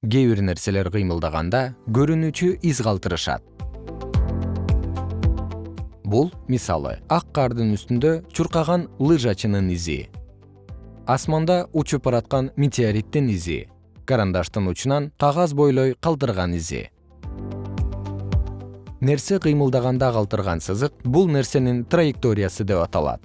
кээ бир нерселер кыймылдаганда көрүнүүчү из калтырышат. Бул мисалы ак кардын үстүндө чуркаган лыжачынын изи. Асманда учуп бараткан метеориттин изи. Карандаштын учунан кагаз бойлой калтырган изи. Нерсе кыймылдаганда калтырган сызык бул нерсенин траекториясы деп аталат.